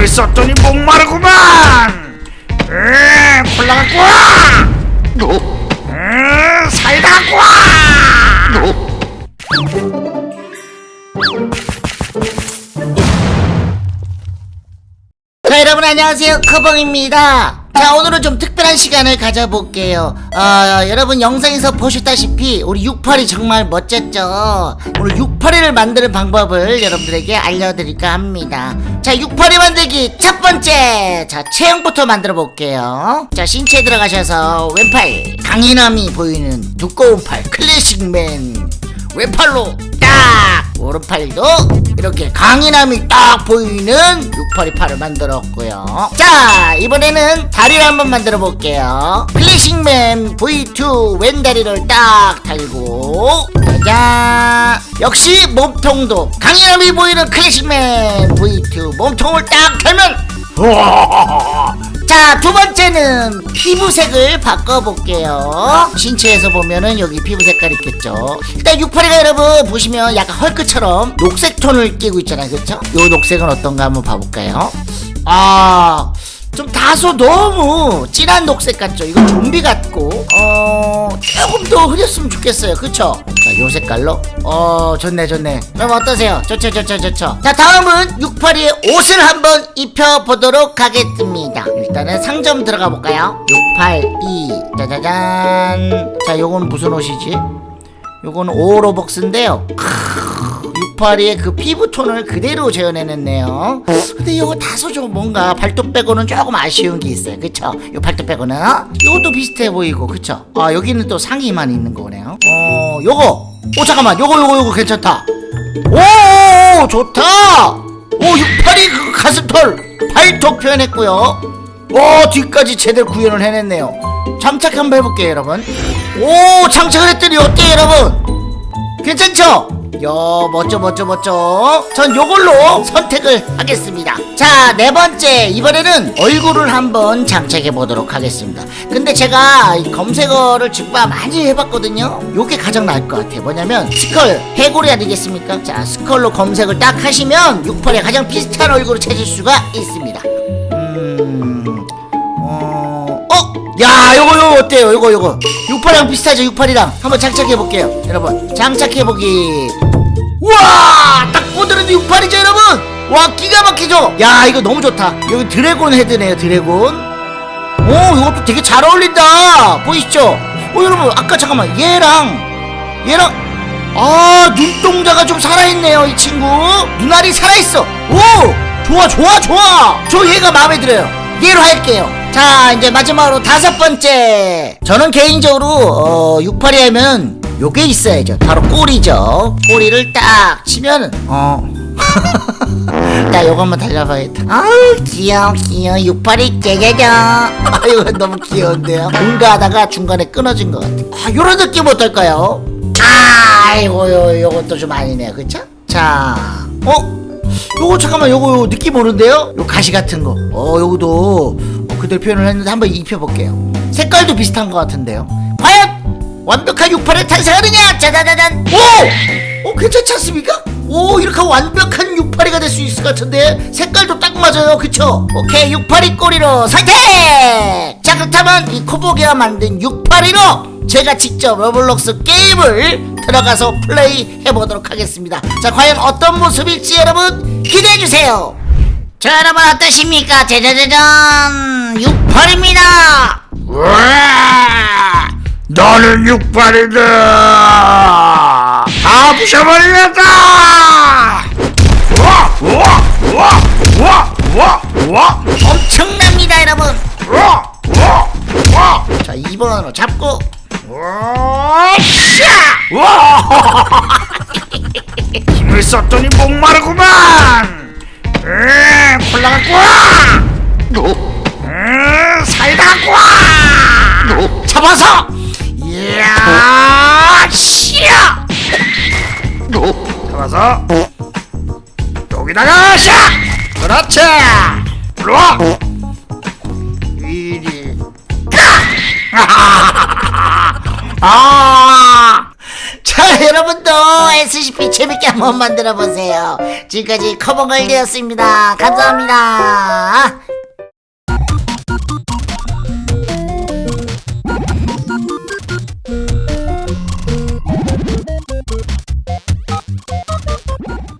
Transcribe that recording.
힘을 썼더니 목마르구만. 에 콜라 갖고 와. 에, 사이다 갖고 와. 자 여러분 안녕하세요. 커벙입니다 자 오늘은 좀 특별한 시간을 가져볼게요. 어, 여러분 영상에서 보셨다시피 우리 68이 정말 멋졌죠? 오늘 68이를 만드는 방법을 여러분들에게 알려드릴까 합니다. 자 68이 만들기 첫 번째! 자 체형부터 만들어 볼게요. 자 신체에 들어가셔서 왼팔 강인함이 보이는 두꺼운 팔 클래식맨 왼팔로 딱 오른팔도 이렇게 강인함이 딱 보이는 682 팔을 만들었고요. 자 이번에는 다리를 한번 만들어 볼게요. 클래식맨 V2 왼다리를 딱 달고. 짜잔 역시 몸통도 강인함이 보이는 클래식맨 V2 몸통을 딱 달면 자, 두 번째는 피부색을 바꿔볼게요. 신체에서 보면은 여기 피부 색깔 있겠죠. 일단 682가 여러분 보시면 약간 헐크처럼 녹색 톤을 띄고 있잖아요. 그렇죠? 요 녹색은 어떤가 한번 봐볼까요? 아, 좀 다소 너무 진한 녹색 같죠? 이건 좀비 같고, 어, 조금 더 흐렸으면 좋겠어요. 그쵸? 자, 요 색깔로. 어, 좋네, 좋네. 그럼 어떠세요? 좋죠, 좋죠, 좋죠. 자, 다음은 682의 옷을 한번 입혀보도록 하겠습니다. 일단은 상점 들어가 볼까요? 682. 짜자잔. 자, 요건 무슨 옷이지? 요건 오로벅스인데요. 682의 그 피부톤을 그대로 재현해냈네요. 근데 이거 다소 좀 뭔가 발톱 빼고는 조금 아쉬운 게 있어요. 그쵸? 요 발톱 빼고는. 이것도 비슷해 보이고, 그쵸? 아, 여기는 또 상의만 있는 거네요. 어, 요거! 오, 잠깐만. 요거, 요거, 요거 괜찮다. 오, 좋다! 오, 682 그 가슴털! 발톱 표현했고요. 오, 뒤까지 제대로 구현을 해냈네요. 장착 한번 해볼게요, 여러분. 오, 장착을 했더니 어때요, 여러분? 괜찮죠? 야 멋져 멋져 멋져 전 요걸로 선택을 하겠습니다 자 네 번째 이번에는 얼굴을 한번 장착해 보도록 하겠습니다 근데 제가 이 검색어를 직접 많이 해봤거든요 요게 가장 나을 것 같아요 뭐냐면 스컬 해골이 아니겠습니까 자 스컬로 검색을 딱 하시면 68에 가장 비슷한 얼굴을 찾을 수가 있습니다 야 요거 요거 어때요? 요거 요거. 68이랑 비슷하죠 68이랑. 한번 장착해 볼게요 여러분. 장착해 보기. 우와! 딱 보드는데 68이죠 여러분? 와 기가 막히죠? 야 이거 너무 좋다. 여기 드래곤 헤드네요 드래곤. 오 이것도 되게 잘 어울린다. 보이시죠? 어 여러분 아까 잠깐만 얘랑 얘랑 아 눈동자가 좀 살아있네요 이 친구. 눈알이 살아있어. 오! 좋아 좋아 좋아! 저 얘가 마음에 들어요. 얘로 할게요 자 이제 마지막으로 다섯 번째. 저는 개인적으로 어, 682 하면 요게 있어야죠. 바로 꼬리죠. 꼬리를 딱 치면은 어. 나 한번 달려봐야겠다. 아우 귀여워 귀여워. 682 짜자잔 아유 너무 귀여운데요. 뭔가 하다가 중간에 끊어진 것 같아. 아 요런 느낌 어떨까요? 아이고 요, 요것도 좀 아니네요. 그쵸? 자 어? 요거 잠깐만 요거, 요거 느낌 오는데요? 요 가시 같은 거. 어 요거도 어, 그대로 표현을 했는데 한번 입혀볼게요 색깔도 비슷한 것 같은데요 과연 완벽한 682를 탄생하느냐 짜자자잔 오! 오 괜찮지 않습니까? 오 이렇게 완벽한 682가 될 수 있을 것 같은데 색깔도 딱 맞아요 그쵸? 오케이 682 꼬리로 선택! 자 그렇다면 이 코보기가 만든 682로 제가 직접 로블록스 게임을 들어가서 플레이 해보도록 하겠습니다 자 과연 어떤 모습일지 여러분 기대해주세요 자 여러분 어떠십니까 68입니다 와 너는 육발이다 다 부셔버리겠다 와! 와! 와! 와! 와! 와! 엄청납니다 여러분 와! 와! 와! 자 2번으로 잡고 와! 샤! 와! 힘을 썼더니 목마르구만 에 콜라 갖고 와! 에 사이다 갖고 와! 잡아서! 이야! 씨야! 잡아서 여기다가 샤! 그렇지! 일로와! 이리 아! 자 여러분도 SCP 재밌게 한번 만들어 보세요. 지금까지 커버걸드였습니다. 감사합니다